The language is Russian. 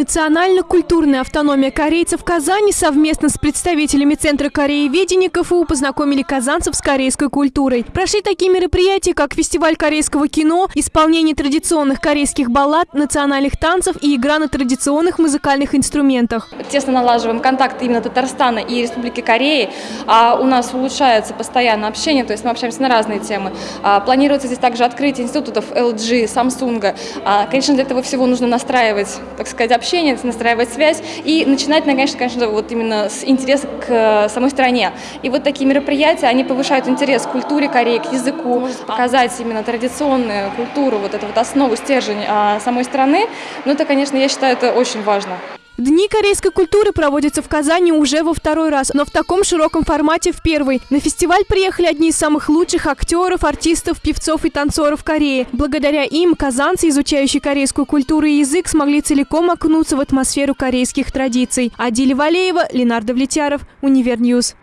Национально-культурная автономия корейцев в Казани совместно с представителями Центра корееведения КФУ познакомили казанцев с корейской культурой. Прошли такие мероприятия, как фестиваль корейского кино, исполнение традиционных корейских баллад, национальных танцев и игра на традиционных музыкальных инструментах. Тесно налаживаем контакты именно Татарстана и Республики Кореи. А у нас улучшается постоянно общение, то есть мы общаемся на разные темы. А, планируется здесь также открытие институтов LG, Samsung. А, конечно, для этого всего нужно настраивать, так сказать, общение, настраивать связь и начинать, конечно, конечно, вот именно с интереса к э, самой стране. И вот такие мероприятия, они повышают интерес к культуре Кореи, к языку, показать именно традиционную культуру, вот эту вот основу, стержень а, самой страны. Ну, это, конечно, я считаю, это очень важно. Дни корейской культуры проводятся в Казани уже во второй раз, но в таком широком формате в первый. На фестиваль приехали одни из самых лучших актеров, артистов, певцов и танцоров Кореи. Благодаря им казанцы, изучающие корейскую культуру и язык, смогли целиком окунуться в атмосферу корейских традиций. Адиля Валеева, Ленар Давлетьяров, Универ Ньюс.